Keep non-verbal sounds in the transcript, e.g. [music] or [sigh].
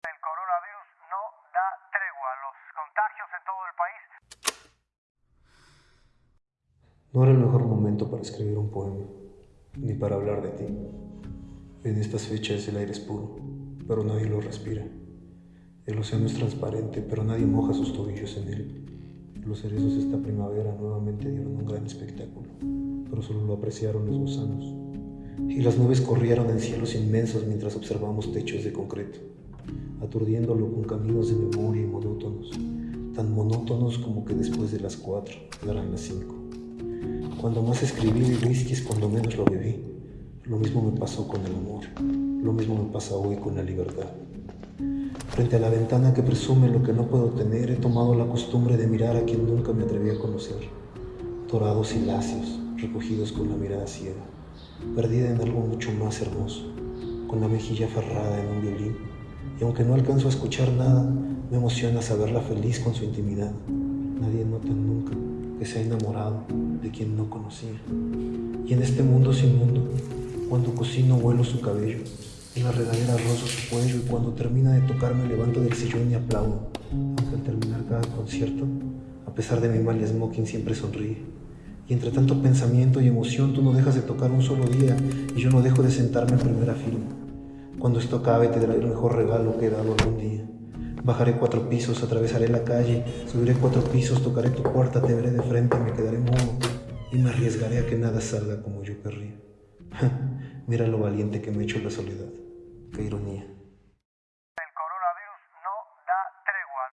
El coronavirus no da tregua. Los contagios en todo el país. No era el mejor momento para escribir un poema, ni para hablar de ti. En estas fechas el aire es puro, pero nadie lo respira. El océano es transparente, pero nadie moja sus tobillos en él. Los cerezos esta primavera nuevamente dieron un gran espectáculo, pero solo lo apreciaron los gusanos. Y las nubes corrieron en cielos inmensos mientras observamos techos de concreto, aturdiéndolo con caminos de memoria y monótonos, tan monótonos como que después de las cuatro darán las cinco. Cuando más escribí de whisky es cuando menos lo bebí. Lo mismo me pasó con el amor, lo mismo me pasa hoy con la libertad. Frente a la ventana que presume lo que no puedo tener, he tomado la costumbre de mirar a quien nunca me atreví a conocer. Dorados y lacios, recogidos con la mirada ciega, perdida en algo mucho más hermoso, con la mejilla aferrada en un violín. Y aunque no alcanzo a escuchar nada, me emociona saberla feliz con su intimidad. Nadie nota nunca que se ha enamorado de quien no conocía. Y en este mundo sin mundo, cuando cocino vuelo su cabello, en la regadera rozo su cuello y cuando termina de tocar me levanto del sillón y aplaudo, aunque al terminar cada concierto, a pesar de mi mal smoking siempre sonríe. Y entre tanto pensamiento y emoción tú no dejas de tocar un solo día y yo no dejo de sentarme en primera fila. Cuando esto acabe te daré el mejor regalo que he dado algún día. Bajaré cuatro pisos, atravesaré la calle, subiré cuatro pisos, tocaré tu puerta, te veré de frente, me quedaré mudo y me arriesgaré a que nada salga como yo querría. [laughs] Mira lo valiente que me he hecho la soledad. Qué ironía.